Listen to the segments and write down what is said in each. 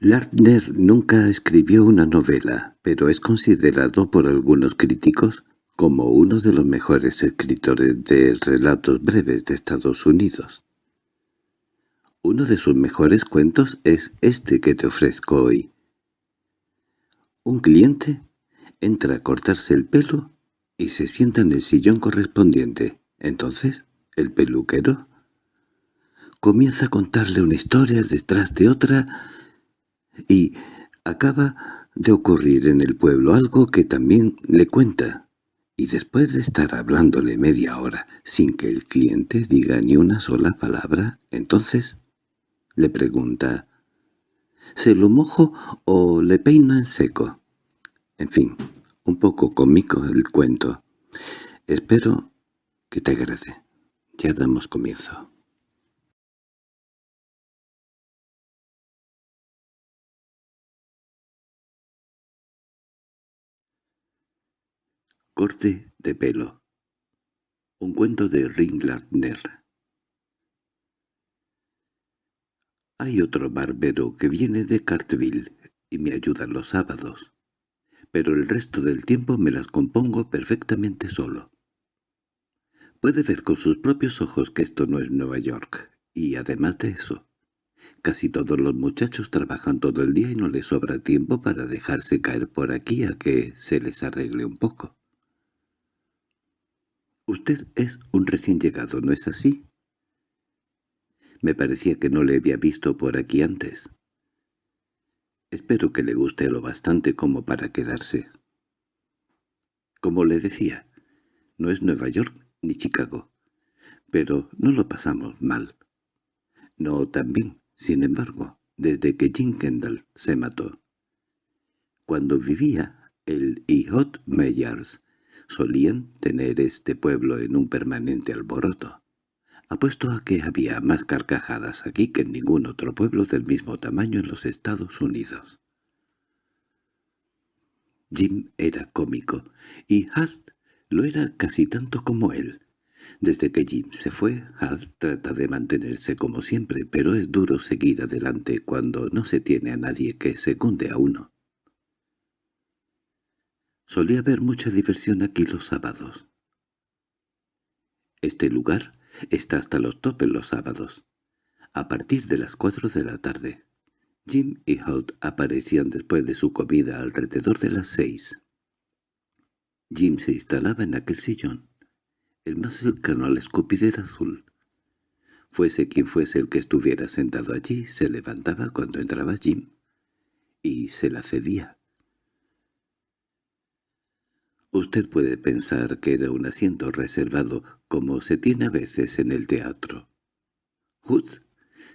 Lardner nunca escribió una novela, pero es considerado por algunos críticos como uno de los mejores escritores de relatos breves de Estados Unidos. Uno de sus mejores cuentos es este que te ofrezco hoy. Un cliente entra a cortarse el pelo y se sienta en el sillón correspondiente. Entonces, el peluquero comienza a contarle una historia detrás de otra y acaba de ocurrir en el pueblo algo que también le cuenta. Y después de estar hablándole media hora sin que el cliente diga ni una sola palabra, entonces le pregunta ¿Se lo mojo o le peina en seco? En fin, un poco cómico el cuento. Espero que te agrade. Ya damos comienzo. Corte de pelo. Un cuento de Ringlander. Hay otro barbero que viene de Cartville y me ayuda los sábados, pero el resto del tiempo me las compongo perfectamente solo. Puede ver con sus propios ojos que esto no es Nueva York, y además de eso, casi todos los muchachos trabajan todo el día y no les sobra tiempo para dejarse caer por aquí a que se les arregle un poco. Usted es un recién llegado, ¿no es así? Me parecía que no le había visto por aquí antes. Espero que le guste lo bastante como para quedarse. Como le decía, no es Nueva York ni Chicago, pero no lo pasamos mal. No tan bien, sin embargo, desde que Jim Kendall se mató. Cuando vivía el Hot Meyers Solían tener este pueblo en un permanente alboroto. Apuesto a que había más carcajadas aquí que en ningún otro pueblo del mismo tamaño en los Estados Unidos. Jim era cómico, y Hast lo era casi tanto como él. Desde que Jim se fue, Hast trata de mantenerse como siempre, pero es duro seguir adelante cuando no se tiene a nadie que secunde a uno. Solía haber mucha diversión aquí los sábados. Este lugar está hasta los topes los sábados, a partir de las cuatro de la tarde. Jim y Holt aparecían después de su comida alrededor de las seis. Jim se instalaba en aquel sillón, el más cercano a la escupidera azul. Fuese quien fuese el que estuviera sentado allí, se levantaba cuando entraba Jim, y se la cedía. Usted puede pensar que era un asiento reservado, como se tiene a veces en el teatro. Hoods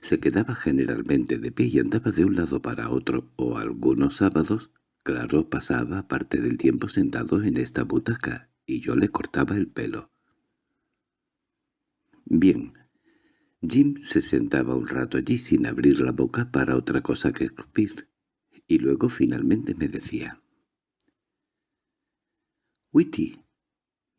se quedaba generalmente de pie y andaba de un lado para otro, o algunos sábados, claro, pasaba parte del tiempo sentado en esta butaca, y yo le cortaba el pelo. Bien, Jim se sentaba un rato allí sin abrir la boca para otra cosa que escupir, y luego finalmente me decía, Witty.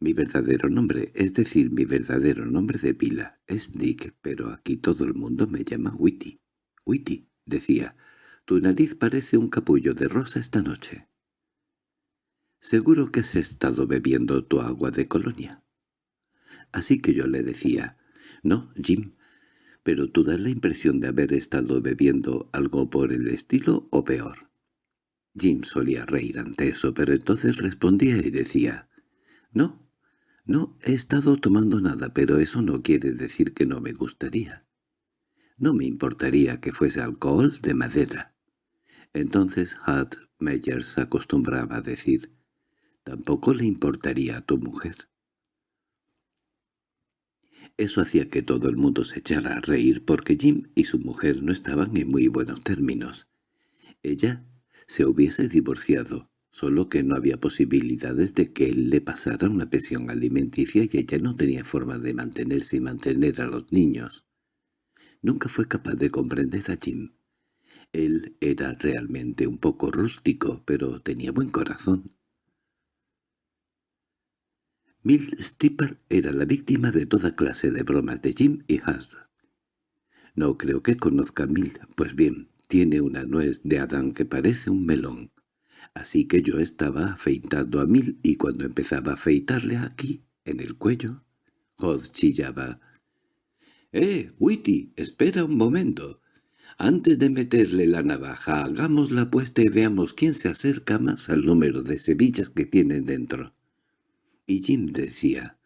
Mi verdadero nombre, es decir, mi verdadero nombre de pila, es Dick, pero aquí todo el mundo me llama Witty. Witty, decía, tu nariz parece un capullo de rosa esta noche. Seguro que has estado bebiendo tu agua de colonia. Así que yo le decía, no, Jim, pero tú das la impresión de haber estado bebiendo algo por el estilo o peor. Jim solía reír ante eso, pero entonces respondía y decía, «No, no he estado tomando nada, pero eso no quiere decir que no me gustaría. No me importaría que fuese alcohol de madera». Entonces Hart Meyers acostumbraba a decir, «Tampoco le importaría a tu mujer». Eso hacía que todo el mundo se echara a reír porque Jim y su mujer no estaban en muy buenos términos. Ella se hubiese divorciado, solo que no había posibilidades de que él le pasara una pensión alimenticia y ella no tenía forma de mantenerse y mantener a los niños. Nunca fue capaz de comprender a Jim. Él era realmente un poco rústico, pero tenía buen corazón. Mill Stipper era la víctima de toda clase de bromas de Jim y Haas. No creo que conozca a Mill, pues bien, tiene una nuez de Adán que parece un melón. Así que yo estaba afeitando a Mil y cuando empezaba a afeitarle aquí, en el cuello, Hod chillaba. —¡Eh, Witty, espera un momento! Antes de meterle la navaja, hagamos la apuesta y veamos quién se acerca más al número de cebillas que tienen dentro. Y Jim decía,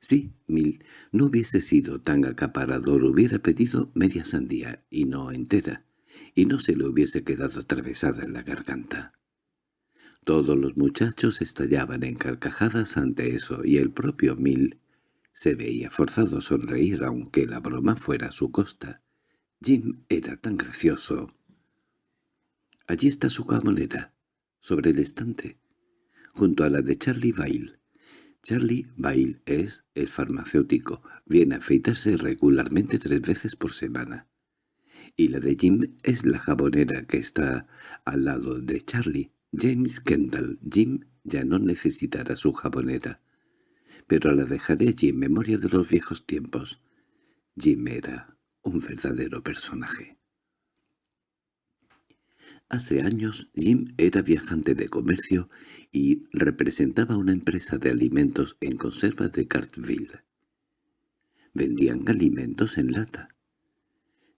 «Sí, Mil, no hubiese sido tan acaparador, hubiera pedido media sandía, y no entera, y no se le hubiese quedado atravesada en la garganta». Todos los muchachos estallaban en carcajadas ante eso, y el propio Mil se veía forzado a sonreír aunque la broma fuera a su costa. Jim era tan gracioso. Allí está su jamonera, sobre el estante, junto a la de Charlie Bail. Charlie Bail es el farmacéutico, viene a afeitarse regularmente tres veces por semana. Y la de Jim es la jabonera que está al lado de Charlie. James Kendall. Jim ya no necesitará su jabonera. Pero la dejaré allí en memoria de los viejos tiempos. Jim era un verdadero personaje. Hace años Jim era viajante de comercio y representaba una empresa de alimentos en conserva de Cartville. Vendían alimentos en lata.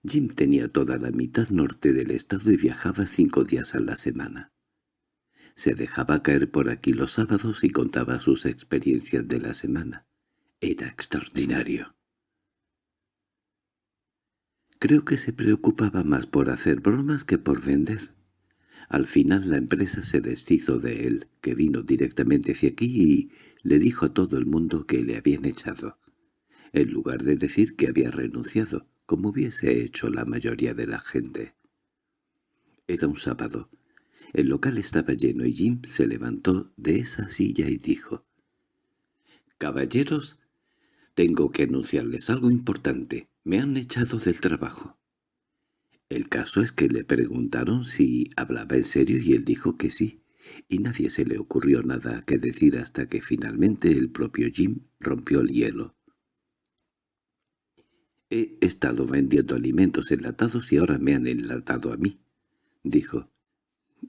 Jim tenía toda la mitad norte del estado y viajaba cinco días a la semana. Se dejaba caer por aquí los sábados y contaba sus experiencias de la semana. Era extraordinario. Creo que se preocupaba más por hacer bromas que por vender. Al final la empresa se deshizo de él, que vino directamente hacia aquí y le dijo a todo el mundo que le habían echado, en lugar de decir que había renunciado, como hubiese hecho la mayoría de la gente. Era un sábado. El local estaba lleno y Jim se levantó de esa silla y dijo, «Caballeros, tengo que anunciarles algo importante. Me han echado del trabajo. El caso es que le preguntaron si hablaba en serio y él dijo que sí, y nadie se le ocurrió nada que decir hasta que finalmente el propio Jim rompió el hielo. «He estado vendiendo alimentos enlatados y ahora me han enlatado a mí», dijo.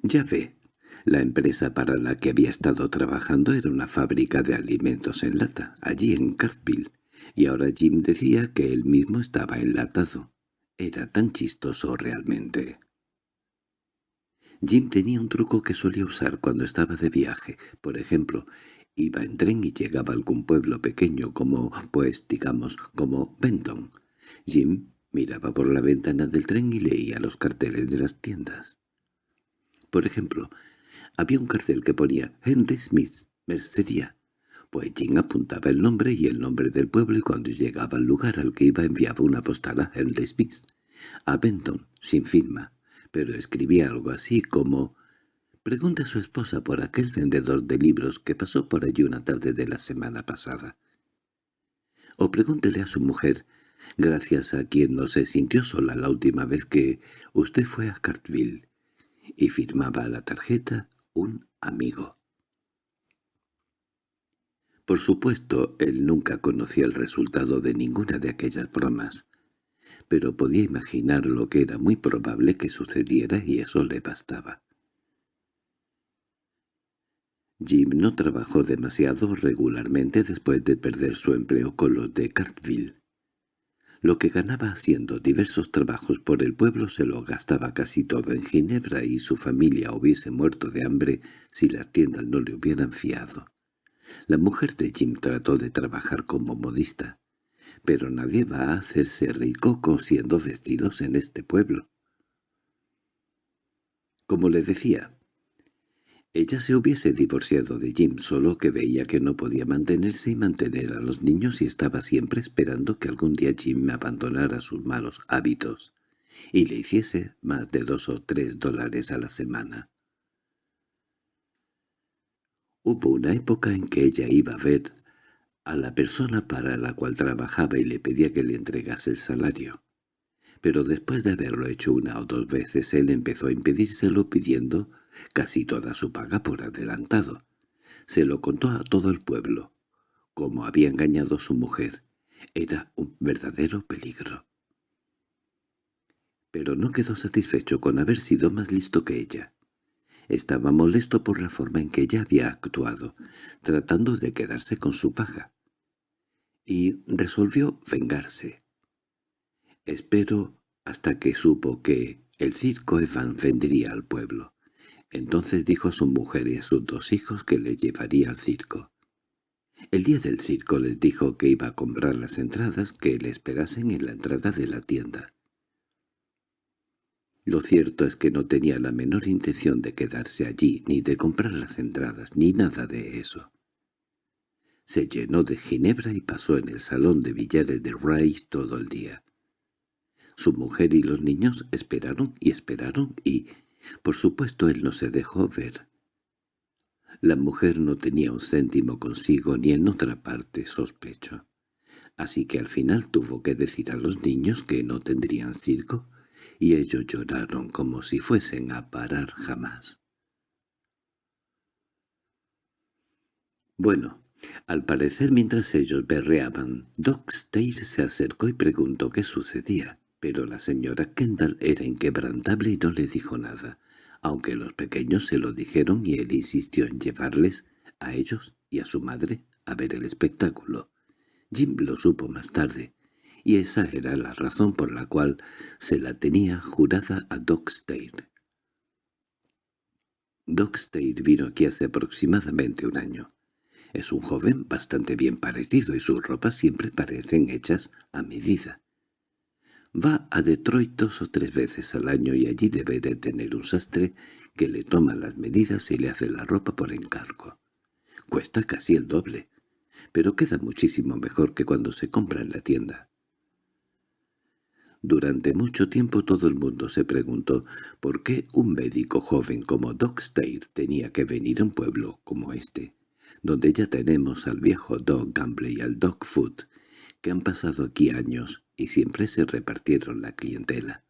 «Ya ve, la empresa para la que había estado trabajando era una fábrica de alimentos en lata, allí en Cartville y ahora Jim decía que él mismo estaba enlatado. Era tan chistoso realmente. Jim tenía un truco que solía usar cuando estaba de viaje. Por ejemplo, iba en tren y llegaba a algún pueblo pequeño como, pues, digamos, como Benton. Jim miraba por la ventana del tren y leía los carteles de las tiendas. Por ejemplo, había un cartel que ponía «Henry Smith, mercería», pues Jim apuntaba el nombre y el nombre del pueblo y cuando llegaba al lugar al que iba enviaba una postal a Henry Smith, a Benton, sin firma, pero escribía algo así como «Pregunta a su esposa por aquel vendedor de libros que pasó por allí una tarde de la semana pasada». O pregúntele a su mujer, gracias a quien no se sintió sola la última vez que usted fue a Cartville, y firmaba la tarjeta un amigo. Por supuesto, él nunca conocía el resultado de ninguna de aquellas bromas, pero podía imaginar lo que era muy probable que sucediera y eso le bastaba. Jim no trabajó demasiado regularmente después de perder su empleo con los de Cartville. Lo que ganaba haciendo diversos trabajos por el pueblo se lo gastaba casi todo en Ginebra y su familia hubiese muerto de hambre si las tiendas no le hubieran fiado. La mujer de Jim trató de trabajar como modista, pero nadie va a hacerse rico cosiendo vestidos en este pueblo. Como le decía, ella se hubiese divorciado de Jim, solo que veía que no podía mantenerse y mantener a los niños y estaba siempre esperando que algún día Jim abandonara sus malos hábitos y le hiciese más de dos o tres dólares a la semana. Hubo una época en que ella iba a ver a la persona para la cual trabajaba y le pedía que le entregase el salario. Pero después de haberlo hecho una o dos veces él empezó a impedírselo pidiendo casi toda su paga por adelantado. Se lo contó a todo el pueblo, como había engañado a su mujer. Era un verdadero peligro. pero no quedó satisfecho con haber sido más listo que ella. Estaba molesto por la forma en que ella había actuado, tratando de quedarse con su paja. Y resolvió vengarse. Espero hasta que supo que el circo Evan vendría al pueblo. Entonces dijo a su mujer y a sus dos hijos que le llevaría al circo. El día del circo les dijo que iba a comprar las entradas que le esperasen en la entrada de la tienda. Lo cierto es que no tenía la menor intención de quedarse allí, ni de comprar las entradas, ni nada de eso. Se llenó de ginebra y pasó en el salón de billares de Ray todo el día. Su mujer y los niños esperaron y esperaron y, por supuesto, él no se dejó ver. La mujer no tenía un céntimo consigo ni en otra parte, sospecho. Así que al final tuvo que decir a los niños que no tendrían circo y ellos lloraron como si fuesen a parar jamás. Bueno, al parecer mientras ellos berreaban, Doc Steyr se acercó y preguntó qué sucedía, pero la señora Kendall era inquebrantable y no le dijo nada, aunque los pequeños se lo dijeron y él insistió en llevarles, a ellos y a su madre, a ver el espectáculo. Jim lo supo más tarde, y esa era la razón por la cual se la tenía jurada a Doc Steyr. Doc Steyr vino aquí hace aproximadamente un año. Es un joven bastante bien parecido y sus ropas siempre parecen hechas a medida. Va a Detroit dos o tres veces al año y allí debe de tener un sastre que le toma las medidas y le hace la ropa por encargo. Cuesta casi el doble, pero queda muchísimo mejor que cuando se compra en la tienda. Durante mucho tiempo todo el mundo se preguntó por qué un médico joven como Doc Steyr tenía que venir a un pueblo como este, donde ya tenemos al viejo Doc Gamble y al Doc Foot, que han pasado aquí años y siempre se repartieron la clientela.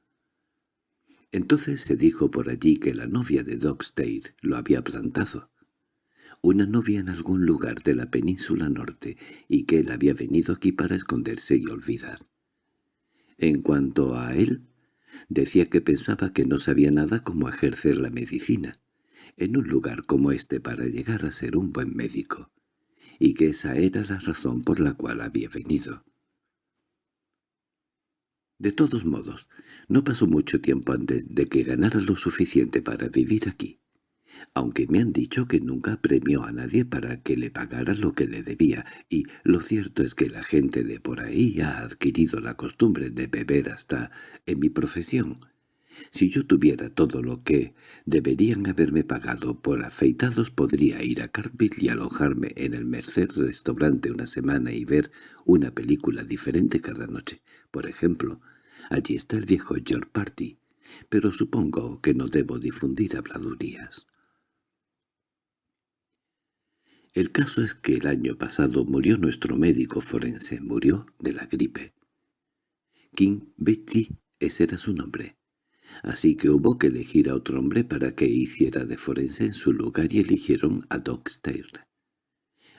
Entonces se dijo por allí que la novia de Doc Steyr lo había plantado, una novia en algún lugar de la península norte, y que él había venido aquí para esconderse y olvidar. En cuanto a él, decía que pensaba que no sabía nada cómo ejercer la medicina en un lugar como este para llegar a ser un buen médico, y que esa era la razón por la cual había venido. De todos modos, no pasó mucho tiempo antes de que ganara lo suficiente para vivir aquí aunque me han dicho que nunca premió a nadie para que le pagara lo que le debía, y lo cierto es que la gente de por ahí ha adquirido la costumbre de beber hasta en mi profesión. Si yo tuviera todo lo que deberían haberme pagado por afeitados podría ir a Cartville y alojarme en el Merced Restaurante una semana y ver una película diferente cada noche. Por ejemplo, allí está el viejo George Party, pero supongo que no debo difundir habladurías. El caso es que el año pasado murió nuestro médico forense, murió de la gripe. King Betty, ese era su nombre. Así que hubo que elegir a otro hombre para que hiciera de forense en su lugar y eligieron a Doc.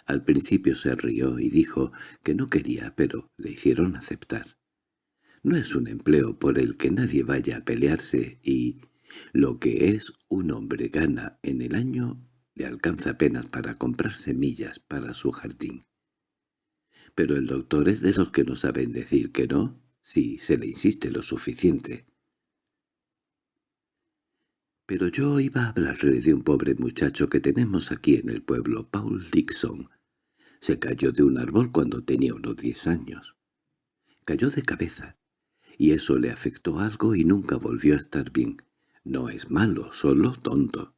Al principio se rió y dijo que no quería, pero le hicieron aceptar. No es un empleo por el que nadie vaya a pelearse y lo que es un hombre gana en el año le alcanza apenas para comprar semillas para su jardín. Pero el doctor es de los que no saben decir que no, si se le insiste lo suficiente. Pero yo iba a hablarle de un pobre muchacho que tenemos aquí en el pueblo, Paul Dixon. Se cayó de un árbol cuando tenía unos diez años. Cayó de cabeza, y eso le afectó algo y nunca volvió a estar bien. No es malo, solo tonto.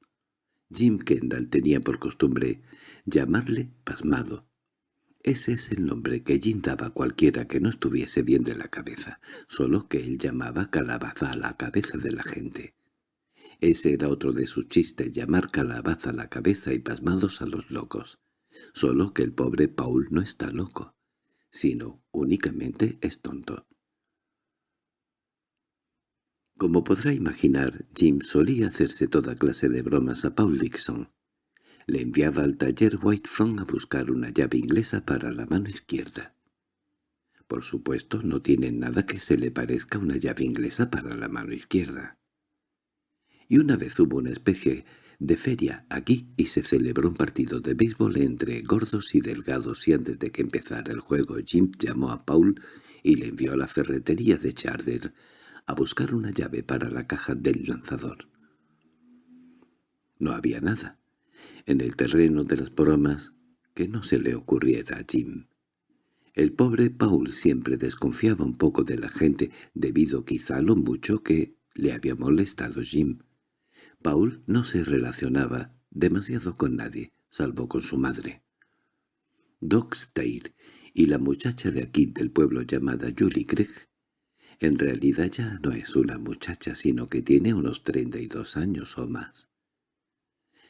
Jim Kendall tenía por costumbre llamarle pasmado. Ese es el nombre que Jim daba a cualquiera que no estuviese bien de la cabeza, solo que él llamaba calabaza a la cabeza de la gente. Ese era otro de sus chistes, llamar calabaza a la cabeza y pasmados a los locos. Solo que el pobre Paul no está loco, sino únicamente es tonto. Como podrá imaginar, Jim solía hacerse toda clase de bromas a Paul Dixon. Le enviaba al taller Whitefront a buscar una llave inglesa para la mano izquierda. por supuesto, no tiene nada que se le parezca una llave inglesa para la mano izquierda. Y una vez hubo una especie de feria aquí y se celebró un partido de béisbol entre gordos y delgados y antes de que empezara el juego Jim llamó a Paul y le envió a la ferretería de Charter a buscar una llave para la caja del lanzador. No había nada. En el terreno de las bromas que no se le ocurriera a Jim. El pobre Paul siempre desconfiaba un poco de la gente debido quizá a lo mucho que le había molestado Jim. Paul no se relacionaba demasiado con nadie, salvo con su madre. Doc y la muchacha de aquí del pueblo llamada Julie Craig, en realidad ya no es una muchacha, sino que tiene unos treinta y dos años o más.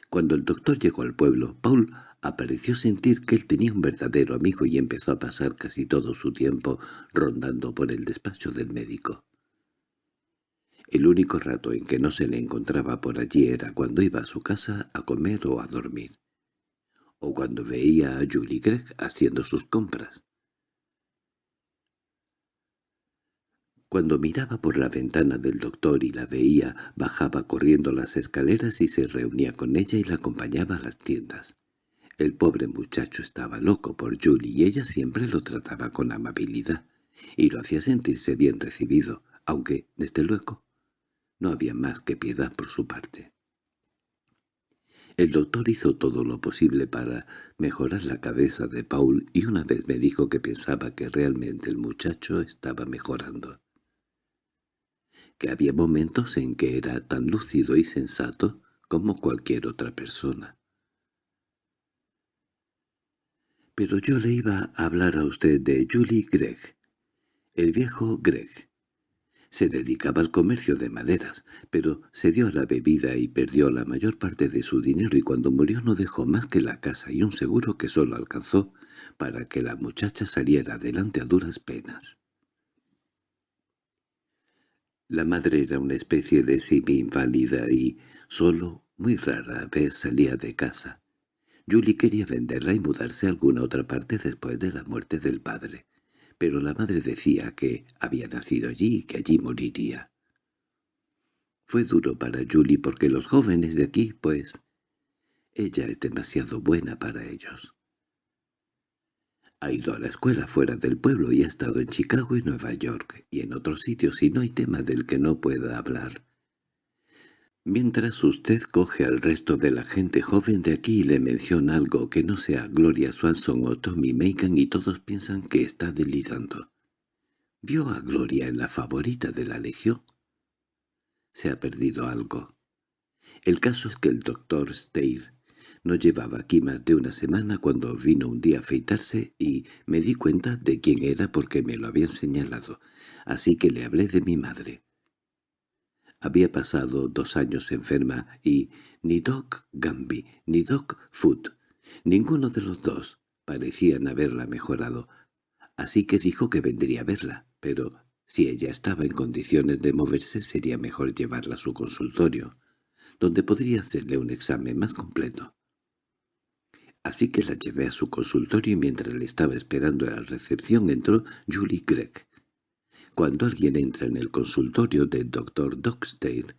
Cuando el doctor llegó al pueblo, Paul apareció sentir que él tenía un verdadero amigo y empezó a pasar casi todo su tiempo rondando por el despacho del médico. El único rato en que no se le encontraba por allí era cuando iba a su casa a comer o a dormir, o cuando veía a Julie Gregg haciendo sus compras. Cuando miraba por la ventana del doctor y la veía, bajaba corriendo las escaleras y se reunía con ella y la acompañaba a las tiendas. El pobre muchacho estaba loco por Julie y ella siempre lo trataba con amabilidad, y lo hacía sentirse bien recibido, aunque, desde luego, no había más que piedad por su parte. El doctor hizo todo lo posible para mejorar la cabeza de Paul y una vez me dijo que pensaba que realmente el muchacho estaba mejorando. Que había momentos en que era tan lúcido y sensato como cualquier otra persona. Pero yo le iba a hablar a usted de Julie Gregg, el viejo Gregg. Se dedicaba al comercio de maderas, pero se dio a la bebida y perdió la mayor parte de su dinero y cuando murió no dejó más que la casa y un seguro que solo alcanzó para que la muchacha saliera adelante a duras penas. La madre era una especie de semi-inválida y solo muy rara vez salía de casa. Julie quería venderla y mudarse a alguna otra parte después de la muerte del padre pero la madre decía que había nacido allí y que allí moriría. Fue duro para Julie porque los jóvenes de aquí, pues, ella es demasiado buena para ellos. Ha ido a la escuela fuera del pueblo y ha estado en Chicago y Nueva York y en otros sitios y no hay tema del que no pueda hablar. Mientras usted coge al resto de la gente joven de aquí y le menciona algo que no sea Gloria Swanson o Tommy Macon y todos piensan que está delirando. ¿Vio a Gloria en la favorita de la Legión? Se ha perdido algo. El caso es que el doctor Steyr no llevaba aquí más de una semana cuando vino un día a afeitarse y me di cuenta de quién era porque me lo habían señalado, así que le hablé de mi madre. Había pasado dos años enferma y ni Doc Gamby ni Doc Foot, ninguno de los dos, parecían haberla mejorado, así que dijo que vendría a verla, pero si ella estaba en condiciones de moverse sería mejor llevarla a su consultorio, donde podría hacerle un examen más completo. Así que la llevé a su consultorio y mientras le estaba esperando a la recepción entró Julie Gregg. Cuando alguien entra en el consultorio del doctor Dockstale,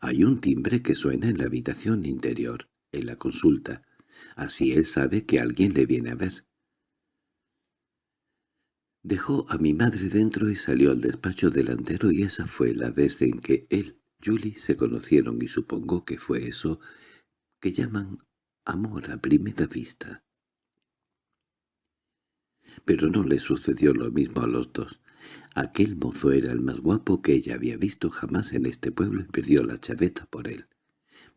hay un timbre que suena en la habitación interior, en la consulta. Así él sabe que alguien le viene a ver. Dejó a mi madre dentro y salió al despacho delantero y esa fue la vez en que él, Julie, se conocieron y supongo que fue eso que llaman amor a primera vista. Pero no le sucedió lo mismo a los dos. Aquel mozo era el más guapo que ella había visto jamás en este pueblo y perdió la chaveta por él.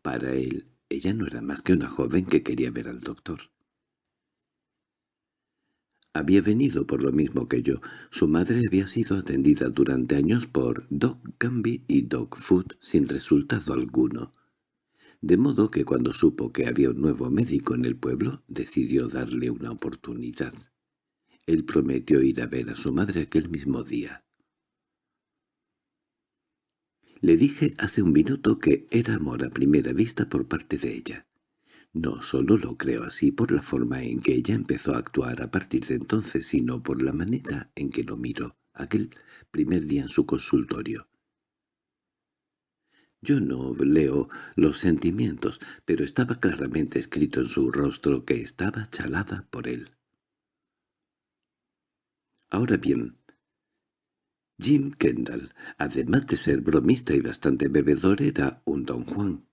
Para él, ella no era más que una joven que quería ver al doctor. Había venido por lo mismo que yo. Su madre había sido atendida durante años por Doc Gamby y Doc Food sin resultado alguno. De modo que cuando supo que había un nuevo médico en el pueblo, decidió darle una oportunidad. Él prometió ir a ver a su madre aquel mismo día. Le dije hace un minuto que era amor a primera vista por parte de ella. No solo lo creo así por la forma en que ella empezó a actuar a partir de entonces, sino por la manera en que lo miró aquel primer día en su consultorio. Yo no leo los sentimientos, pero estaba claramente escrito en su rostro que estaba chalada por él. Ahora bien, Jim Kendall, además de ser bromista y bastante bebedor, era un don Juan.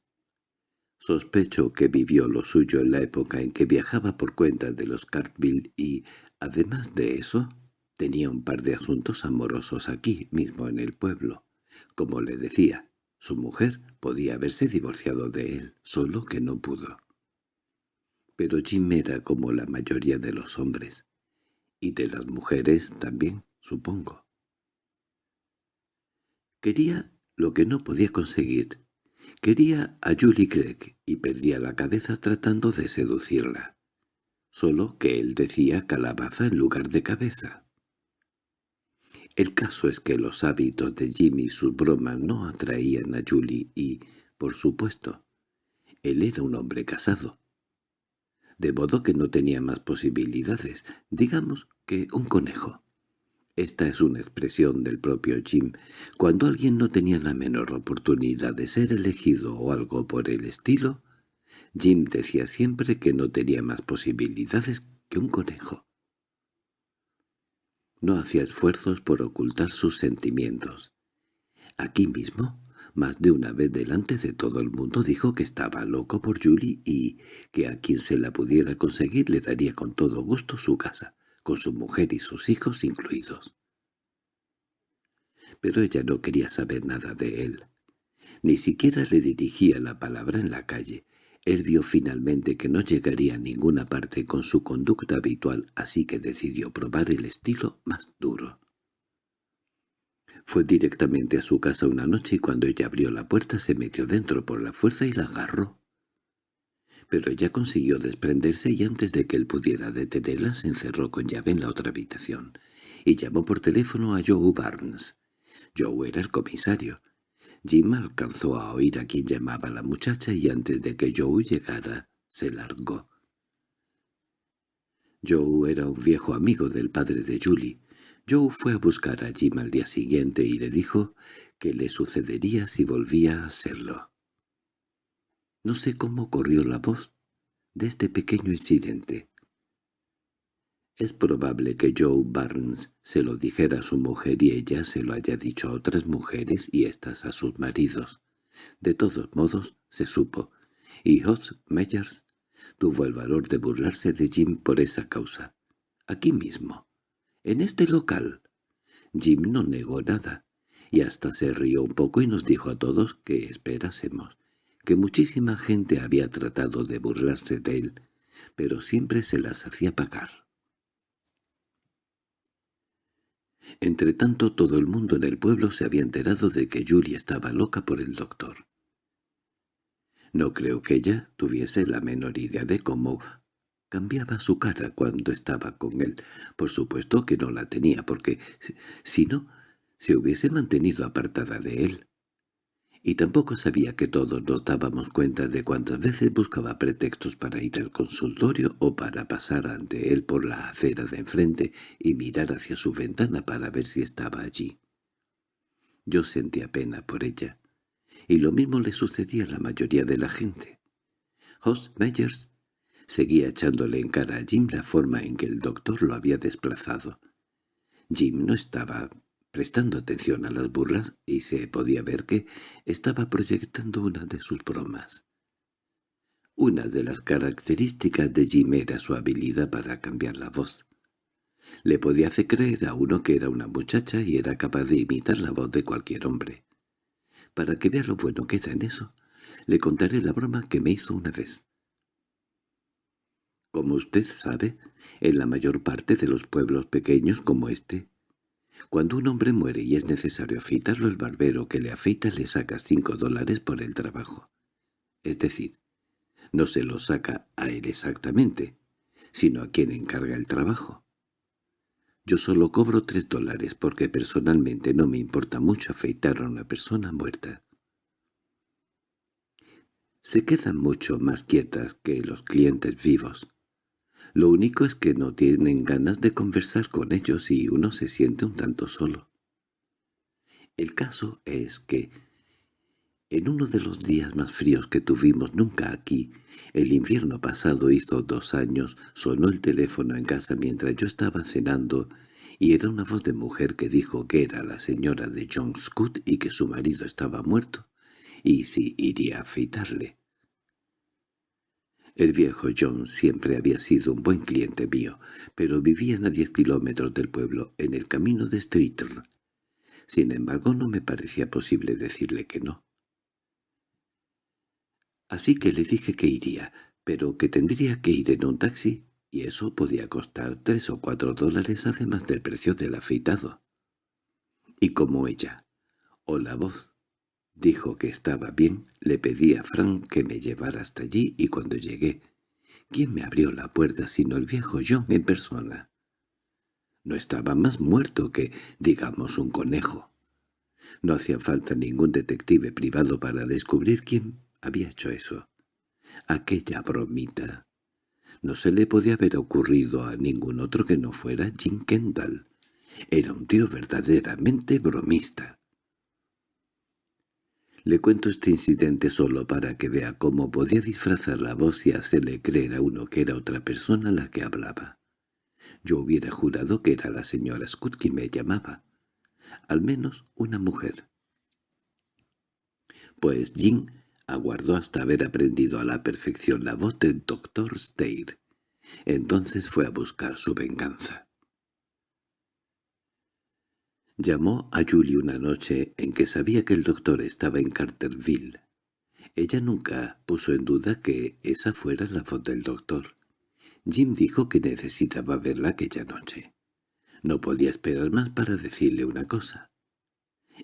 Sospecho que vivió lo suyo en la época en que viajaba por cuenta de los Cartville y, además de eso, tenía un par de asuntos amorosos aquí mismo en el pueblo. Como le decía, su mujer podía haberse divorciado de él, solo que no pudo. Pero Jim era como la mayoría de los hombres, y de las mujeres también, supongo. Quería lo que no podía conseguir, Quería a Julie Craig y perdía la cabeza tratando de seducirla. Solo que él decía calabaza en lugar de cabeza. El caso es que los hábitos de Jimmy y sus bromas no atraían a Julie y, por supuesto, él era un hombre casado. De modo que no tenía más posibilidades, digamos que un conejo. Esta es una expresión del propio Jim. Cuando alguien no tenía la menor oportunidad de ser elegido o algo por el estilo, Jim decía siempre que no tenía más posibilidades que un conejo. No hacía esfuerzos por ocultar sus sentimientos. Aquí mismo, más de una vez delante de todo el mundo dijo que estaba loco por Julie y que a quien se la pudiera conseguir le daría con todo gusto su casa con su mujer y sus hijos incluidos. Pero ella no quería saber nada de él. Ni siquiera le dirigía la palabra en la calle. Él vio finalmente que no llegaría a ninguna parte con su conducta habitual, así que decidió probar el estilo más duro. Fue directamente a su casa una noche y cuando ella abrió la puerta se metió dentro por la fuerza y la agarró pero ella consiguió desprenderse y antes de que él pudiera detenerla se encerró con llave en la otra habitación y llamó por teléfono a Joe Barnes. Joe era el comisario. Jim alcanzó a oír a quien llamaba la muchacha y antes de que Joe llegara se largó. Joe era un viejo amigo del padre de Julie. Joe fue a buscar a Jim al día siguiente y le dijo que le sucedería si volvía a hacerlo. No sé cómo corrió la voz de este pequeño incidente. Es probable que Joe Barnes se lo dijera a su mujer y ella se lo haya dicho a otras mujeres y éstas a sus maridos. De todos modos, se supo, y Hoss Meyers tuvo el valor de burlarse de Jim por esa causa. Aquí mismo, en este local. Jim no negó nada, y hasta se rió un poco y nos dijo a todos que esperásemos que muchísima gente había tratado de burlarse de él, pero siempre se las hacía pagar. Entretanto todo el mundo en el pueblo se había enterado de que Julia estaba loca por el doctor. No creo que ella tuviese la menor idea de cómo cambiaba su cara cuando estaba con él. Por supuesto que no la tenía, porque si no, se hubiese mantenido apartada de él y tampoco sabía que todos nos dábamos cuenta de cuántas veces buscaba pretextos para ir al consultorio o para pasar ante él por la acera de enfrente y mirar hacia su ventana para ver si estaba allí. Yo sentía pena por ella, y lo mismo le sucedía a la mayoría de la gente. Host Meyers seguía echándole en cara a Jim la forma en que el doctor lo había desplazado. Jim no estaba prestando atención a las burlas y se podía ver que estaba proyectando una de sus bromas. Una de las características de Jim era su habilidad para cambiar la voz. Le podía hacer creer a uno que era una muchacha y era capaz de imitar la voz de cualquier hombre. Para que vea lo bueno que da en eso, le contaré la broma que me hizo una vez. Como usted sabe, en la mayor parte de los pueblos pequeños como este, cuando un hombre muere y es necesario afeitarlo, el barbero que le afeita le saca cinco dólares por el trabajo. Es decir, no se lo saca a él exactamente, sino a quien encarga el trabajo. Yo solo cobro tres dólares porque personalmente no me importa mucho afeitar a una persona muerta. se quedan mucho más quietas que los clientes vivos. Lo único es que no tienen ganas de conversar con ellos y uno se siente un tanto solo. El caso es que, en uno de los días más fríos que tuvimos nunca aquí, el invierno pasado hizo dos años, sonó el teléfono en casa mientras yo estaba cenando y era una voz de mujer que dijo que era la señora de John Scott y que su marido estaba muerto, y si iría a afeitarle. El viejo John siempre había sido un buen cliente mío, pero vivían a diez kilómetros del pueblo, en el camino de Streeter. Sin embargo, no me parecía posible decirle que no. Así que le dije que iría, pero que tendría que ir en un taxi, y eso podía costar tres o cuatro dólares además del precio del afeitado. Y como ella, o la voz, Dijo que estaba bien, le pedí a Frank que me llevara hasta allí y cuando llegué, ¿quién me abrió la puerta sino el viejo John en persona? No estaba más muerto que, digamos, un conejo. No hacía falta ningún detective privado para descubrir quién había hecho eso. Aquella bromita. No se le podía haber ocurrido a ningún otro que no fuera Jim Kendall. Era un tío verdaderamente bromista. Le cuento este incidente solo para que vea cómo podía disfrazar la voz y hacerle creer a uno que era otra persona la que hablaba. Yo hubiera jurado que era la señora Scott quien me llamaba. Al menos una mujer. Pues Jim aguardó hasta haber aprendido a la perfección la voz del doctor Steyr. Entonces fue a buscar su venganza. Llamó a Julie una noche en que sabía que el doctor estaba en Carterville. Ella nunca puso en duda que esa fuera la voz del doctor. Jim dijo que necesitaba verla aquella noche. No podía esperar más para decirle una cosa.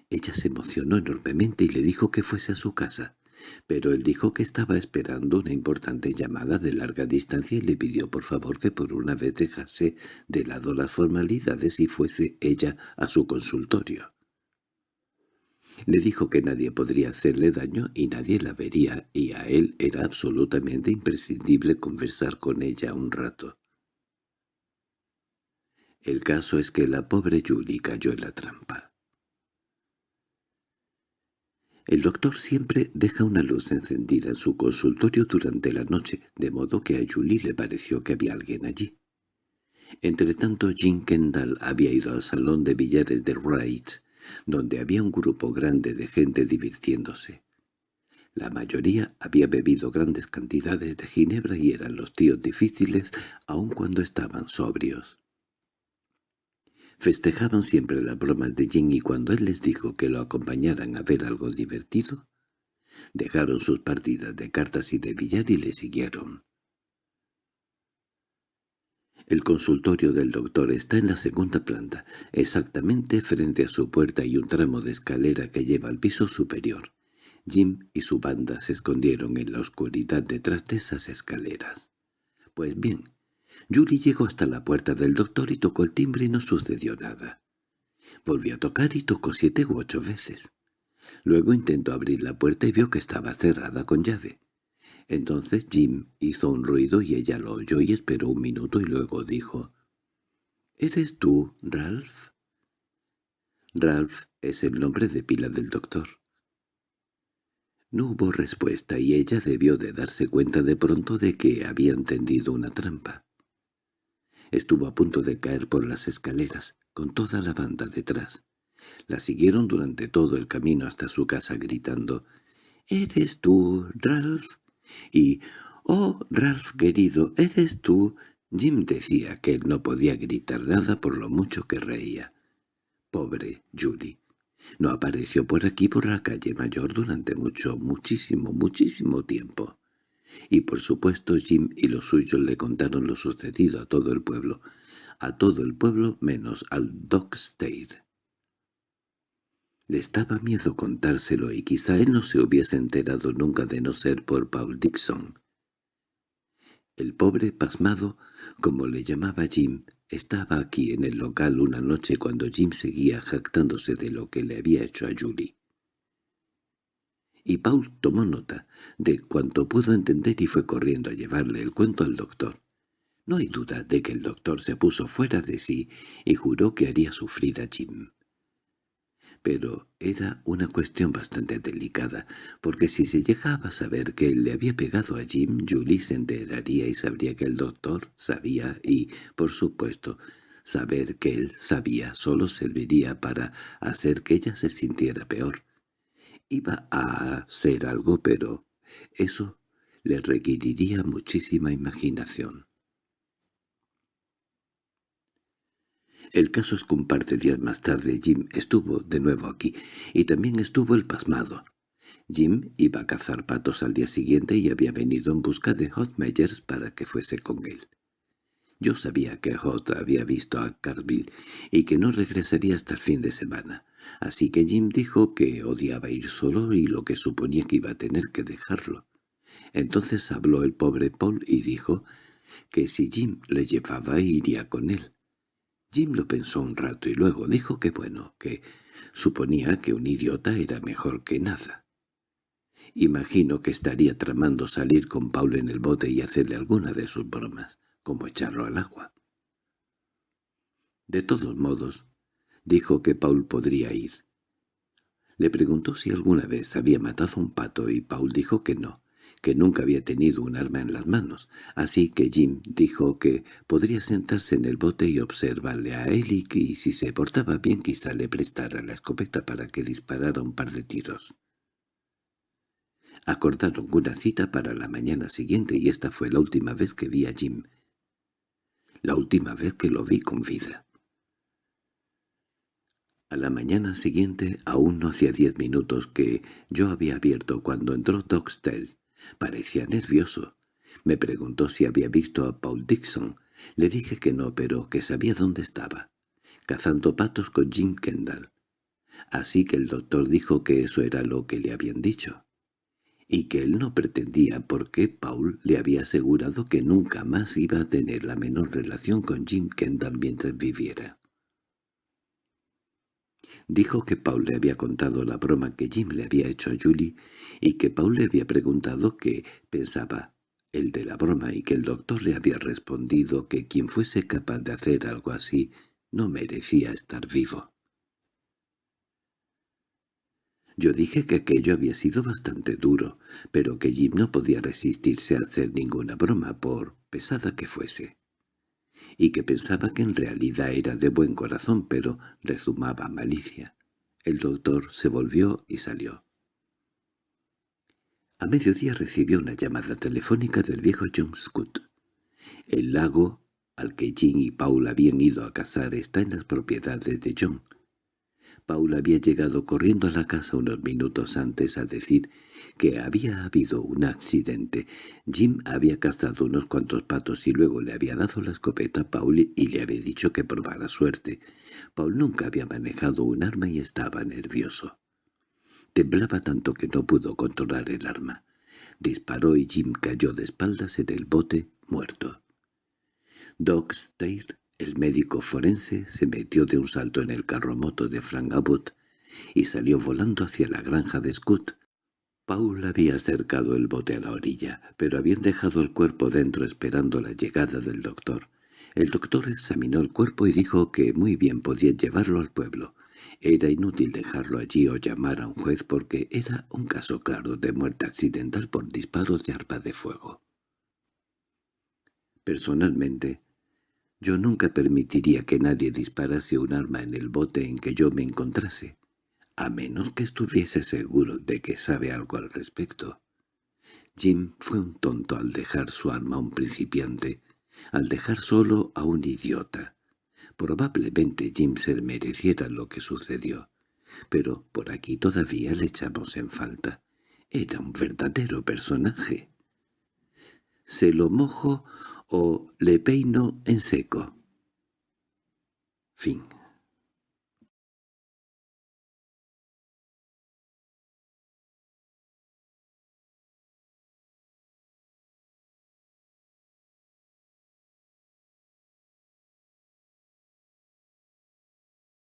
Ella se emocionó enormemente y le dijo que fuese a su casa pero él dijo que estaba esperando una importante llamada de larga distancia y le pidió por favor que por una vez dejase de lado las formalidades y fuese ella a su consultorio. Le dijo que nadie podría hacerle daño y nadie la vería, y a él era absolutamente imprescindible conversar con ella un rato. El caso es que la pobre Julie cayó en la trampa. El doctor siempre deja una luz encendida en su consultorio durante la noche, de modo que a Julie le pareció que había alguien allí. Entretanto Jim Kendall había ido al salón de billares de Wright, donde había un grupo grande de gente divirtiéndose. La mayoría había bebido grandes cantidades de ginebra y eran los tíos difíciles aun cuando estaban sobrios. Festejaban siempre las bromas de Jim y cuando él les dijo que lo acompañaran a ver algo divertido, dejaron sus partidas de cartas y de billar y le siguieron. El consultorio del doctor está en la segunda planta, exactamente frente a su puerta y un tramo de escalera que lleva al piso superior. Jim y su banda se escondieron en la oscuridad detrás de esas escaleras. Pues bien, Julie llegó hasta la puerta del doctor y tocó el timbre y no sucedió nada. Volvió a tocar y tocó siete u ocho veces. Luego intentó abrir la puerta y vio que estaba cerrada con llave. Entonces Jim hizo un ruido y ella lo oyó y esperó un minuto y luego dijo, «¿Eres tú, Ralph?» Ralph es el nombre de pila del doctor. No hubo respuesta y ella debió de darse cuenta de pronto de que había entendido una trampa. Estuvo a punto de caer por las escaleras, con toda la banda detrás. La siguieron durante todo el camino hasta su casa gritando «¿Eres tú, Ralph?» y «Oh, Ralph querido, ¿eres tú?» Jim decía que él no podía gritar nada por lo mucho que reía. Pobre Julie. No apareció por aquí por la calle mayor durante mucho, muchísimo, muchísimo tiempo y por supuesto Jim y los suyos le contaron lo sucedido a todo el pueblo, a todo el pueblo menos al Doc Le estaba miedo contárselo y quizá él no se hubiese enterado nunca de no ser por Paul Dixon. El pobre pasmado, como le llamaba Jim, estaba aquí en el local una noche cuando Jim seguía jactándose de lo que le había hecho a Julie y Paul tomó nota de cuanto pudo entender y fue corriendo a llevarle el cuento al doctor. No hay duda de que el doctor se puso fuera de sí y juró que haría sufrir a Jim. Pero era una cuestión bastante delicada, porque si se llegaba a saber que él le había pegado a Jim, Julie se enteraría y sabría que el doctor sabía y, por supuesto, saber que él sabía solo serviría para hacer que ella se sintiera peor. Iba a hacer algo, pero eso le requeriría muchísima imaginación. El caso es que un par de días más tarde Jim estuvo de nuevo aquí, y también estuvo el pasmado. Jim iba a cazar patos al día siguiente y había venido en busca de Hot Meyers para que fuese con él. Yo sabía que Hot había visto a Carville y que no regresaría hasta el fin de semana, así que Jim dijo que odiaba ir solo y lo que suponía que iba a tener que dejarlo. Entonces habló el pobre Paul y dijo que si Jim le llevaba iría con él. Jim lo pensó un rato y luego dijo que bueno, que suponía que un idiota era mejor que nada. Imagino que estaría tramando salir con Paul en el bote y hacerle alguna de sus bromas, como echarlo al agua. De todos modos, dijo que Paul podría ir. Le preguntó si alguna vez había matado un pato y Paul dijo que no, que nunca había tenido un arma en las manos, así que Jim dijo que podría sentarse en el bote y observarle a él y si se portaba bien quizá le prestara la escopeta para que disparara un par de tiros. Acordaron una cita para la mañana siguiente y esta fue la última vez que vi a Jim. La última vez que lo vi con vida. A la mañana siguiente aún no hacía diez minutos que yo había abierto cuando entró Doxtel. Parecía nervioso. Me preguntó si había visto a Paul Dixon. Le dije que no, pero que sabía dónde estaba. Cazando patos con Jim Kendall. Así que el doctor dijo que eso era lo que le habían dicho. Y que él no pretendía porque Paul le había asegurado que nunca más iba a tener la menor relación con Jim Kendall mientras viviera. Dijo que Paul le había contado la broma que Jim le había hecho a Julie y que Paul le había preguntado qué pensaba el de la broma y que el doctor le había respondido que quien fuese capaz de hacer algo así no merecía estar vivo. Yo dije que aquello había sido bastante duro, pero que Jim no podía resistirse a hacer ninguna broma por pesada que fuese y que pensaba que en realidad era de buen corazón, pero rezumaba malicia. El doctor se volvió y salió. A mediodía recibió una llamada telefónica del viejo John Scott. El lago al que Jim y Paul habían ido a cazar está en las propiedades de John. Paula había llegado corriendo a la casa unos minutos antes a decir que había habido un accidente. Jim había cazado unos cuantos patos y luego le había dado la escopeta a Paul y le había dicho que probara suerte. Paul nunca había manejado un arma y estaba nervioso. Temblaba tanto que no pudo controlar el arma. Disparó y Jim cayó de espaldas en el bote, muerto. Doc el médico forense se metió de un salto en el carromoto de Frank Abbott y salió volando hacia la granja de Scott. Paul había acercado el bote a la orilla, pero habían dejado el cuerpo dentro esperando la llegada del doctor. El doctor examinó el cuerpo y dijo que muy bien podía llevarlo al pueblo. Era inútil dejarlo allí o llamar a un juez porque era un caso claro de muerte accidental por disparos de arpa de fuego. Personalmente, yo nunca permitiría que nadie disparase un arma en el bote en que yo me encontrase, a menos que estuviese seguro de que sabe algo al respecto. Jim fue un tonto al dejar su arma a un principiante, al dejar solo a un idiota. Probablemente Jim se mereciera lo que sucedió, pero por aquí todavía le echamos en falta. Era un verdadero personaje. Se lo mojo o le peino en seco. Fin